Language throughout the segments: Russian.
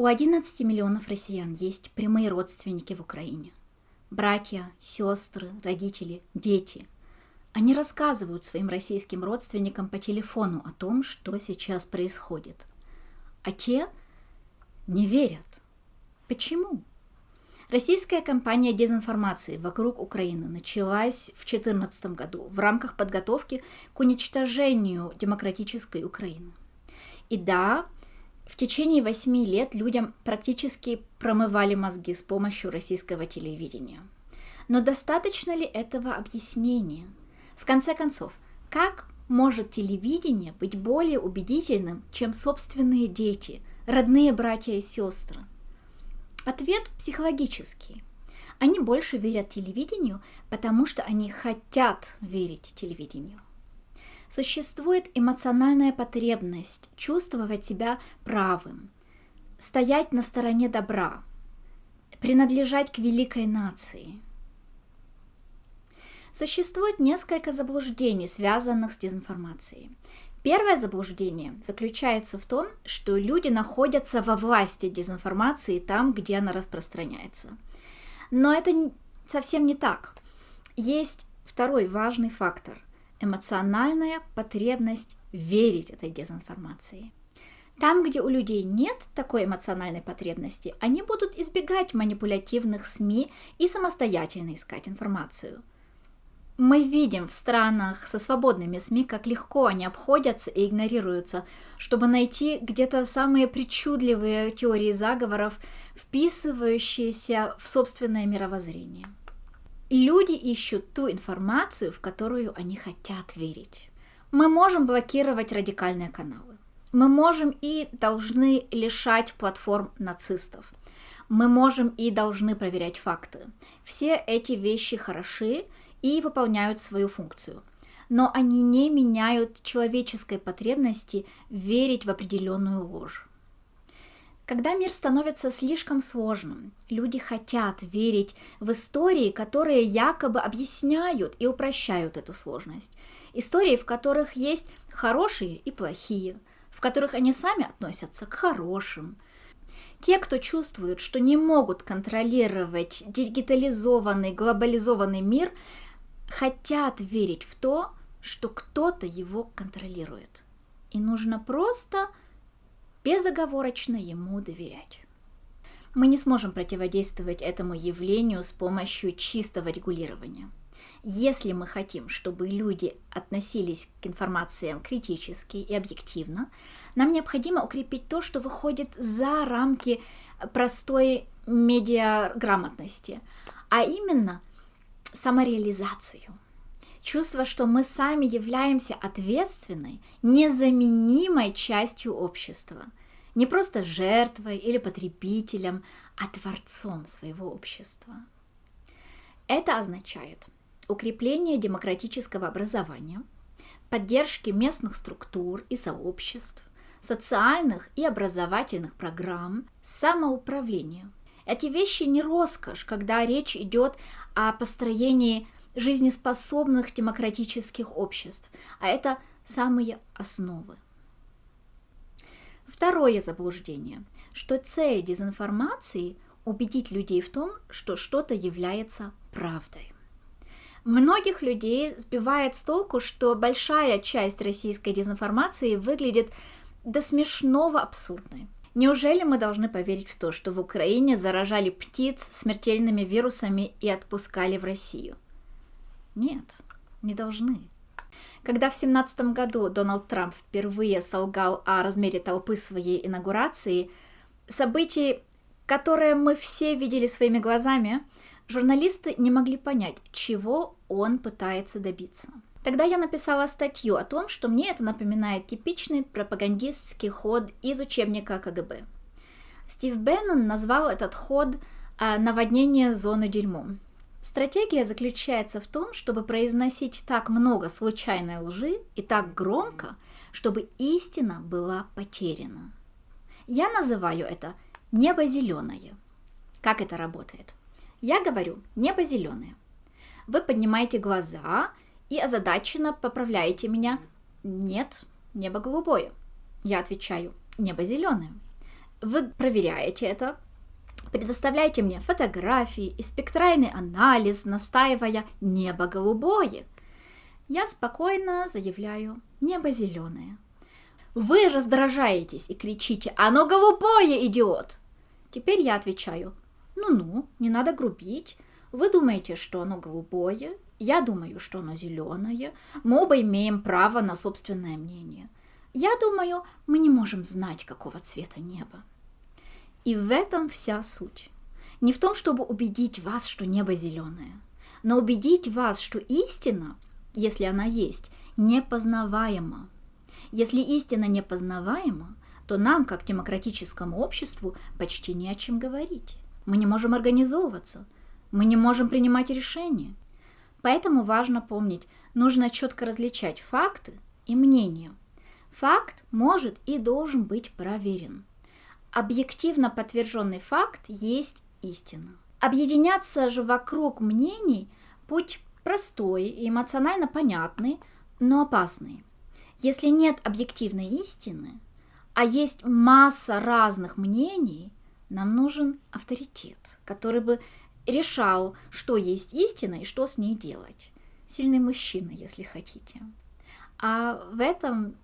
У 11 миллионов россиян есть прямые родственники в Украине. Братья, сестры, родители, дети. Они рассказывают своим российским родственникам по телефону о том, что сейчас происходит. А те не верят. Почему? Российская кампания дезинформации вокруг Украины началась в 2014 году в рамках подготовки к уничтожению демократической Украины. И да, в течение восьми лет людям практически промывали мозги с помощью российского телевидения. Но достаточно ли этого объяснения? В конце концов, как может телевидение быть более убедительным, чем собственные дети, родные братья и сестры? Ответ психологический. Они больше верят телевидению, потому что они хотят верить телевидению. Существует эмоциональная потребность чувствовать себя правым, стоять на стороне добра, принадлежать к великой нации. Существует несколько заблуждений, связанных с дезинформацией. Первое заблуждение заключается в том, что люди находятся во власти дезинформации там, где она распространяется. Но это совсем не так. Есть второй важный фактор – эмоциональная потребность верить этой дезинформации. Там, где у людей нет такой эмоциональной потребности, они будут избегать манипулятивных СМИ и самостоятельно искать информацию – мы видим в странах со свободными СМИ, как легко они обходятся и игнорируются, чтобы найти где-то самые причудливые теории заговоров, вписывающиеся в собственное мировоззрение. Люди ищут ту информацию, в которую они хотят верить. Мы можем блокировать радикальные каналы. Мы можем и должны лишать платформ нацистов. Мы можем и должны проверять факты. Все эти вещи хороши, и выполняют свою функцию. Но они не меняют человеческой потребности верить в определенную ложь. Когда мир становится слишком сложным, люди хотят верить в истории, которые якобы объясняют и упрощают эту сложность. Истории, в которых есть хорошие и плохие, в которых они сами относятся к хорошим. Те, кто чувствуют, что не могут контролировать дигитализованный, глобализованный мир, хотят верить в то, что кто-то его контролирует. И нужно просто безоговорочно ему доверять. Мы не сможем противодействовать этому явлению с помощью чистого регулирования. Если мы хотим, чтобы люди относились к информациям критически и объективно, нам необходимо укрепить то, что выходит за рамки простой медиаграмотности, а именно – самореализацию. Чувство, что мы сами являемся ответственной, незаменимой частью общества. Не просто жертвой или потребителем, а творцом своего общества. Это означает укрепление демократического образования, поддержки местных структур и сообществ, социальных и образовательных программ, самоуправления – эти вещи не роскошь, когда речь идет о построении жизнеспособных демократических обществ, а это самые основы. Второе заблуждение, что цель дезинформации – убедить людей в том, что что-то является правдой. Многих людей сбивает с толку, что большая часть российской дезинформации выглядит до смешного абсурдной – Неужели мы должны поверить в то, что в Украине заражали птиц смертельными вирусами и отпускали в Россию? Нет, не должны. Когда в 2017 году Дональд Трамп впервые солгал о размере толпы своей инаугурации, событий, которые мы все видели своими глазами, журналисты не могли понять, чего он пытается добиться – Тогда я написала статью о том, что мне это напоминает типичный пропагандистский ход из учебника КГБ. Стив Беннон назвал этот ход а, «наводнение зоны дерьмом». Стратегия заключается в том, чтобы произносить так много случайной лжи и так громко, чтобы истина была потеряна. Я называю это «небо зеленое». Как это работает? Я говорю «небо зеленое». Вы поднимаете глаза – и озадаченно поправляете меня. Нет, небо голубое. Я отвечаю, небо зеленое. Вы проверяете это, предоставляете мне фотографии и спектральный анализ, настаивая «небо голубое». Я спокойно заявляю «небо зеленое». Вы раздражаетесь и кричите «оно голубое, идиот!» Теперь я отвечаю «ну-ну, не надо грубить, вы думаете, что оно голубое, я думаю, что оно зеленое, мы оба имеем право на собственное мнение. Я думаю, мы не можем знать, какого цвета небо. И в этом вся суть. Не в том, чтобы убедить вас, что небо зеленое, но убедить вас, что истина, если она есть, непознаваема. Если истина непознаваема, то нам, как демократическому обществу, почти не о чем говорить. Мы не можем организовываться, мы не можем принимать решения. Поэтому важно помнить, нужно четко различать факты и мнения. Факт может и должен быть проверен – объективно подтвержденный факт есть истина. Объединяться же вокруг мнений – путь простой и эмоционально понятный, но опасный. Если нет объективной истины, а есть масса разных мнений, нам нужен авторитет, который бы решал, что есть истина и что с ней делать. Сильный мужчина, если хотите. А в этом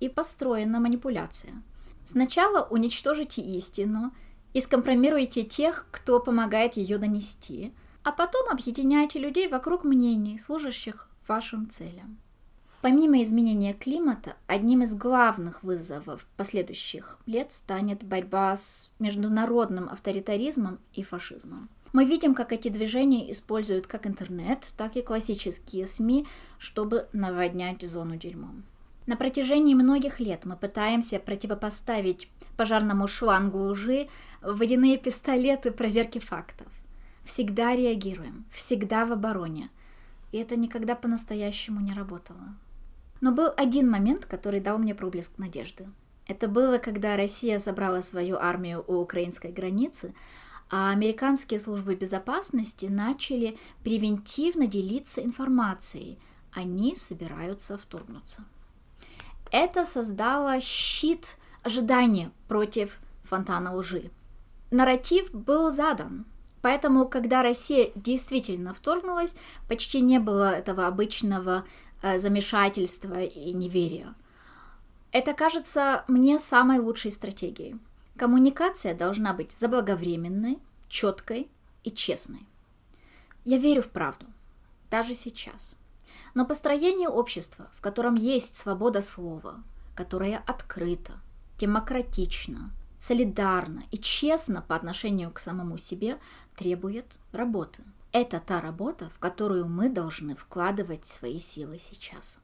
и построена манипуляция – Сначала уничтожите истину и скомпромируйте тех, кто помогает ее донести, а потом объединяйте людей вокруг мнений, служащих вашим целям. Помимо изменения климата, одним из главных вызовов последующих лет станет борьба с международным авторитаризмом и фашизмом. Мы видим, как эти движения используют как интернет, так и классические СМИ, чтобы наводнять зону дерьмом. На протяжении многих лет мы пытаемся противопоставить пожарному шлангу лжи водяные пистолеты проверки фактов. Всегда реагируем, всегда в обороне. И это никогда по-настоящему не работало. Но был один момент, который дал мне проблеск надежды. Это было, когда Россия собрала свою армию у украинской границы, а американские службы безопасности начали превентивно делиться информацией. Они собираются вторгнуться. Это создало щит ожидания против фонтана лжи. Нарратив был задан, поэтому, когда Россия действительно вторгнулась, почти не было этого обычного э, замешательства и неверия. Это кажется мне самой лучшей стратегией. Коммуникация должна быть заблаговременной, четкой и честной. Я верю в правду, даже сейчас – но построение общества, в котором есть свобода слова, которое открыто, демократично, солидарно и честно по отношению к самому себе, требует работы. Это та работа, в которую мы должны вкладывать свои силы сейчас.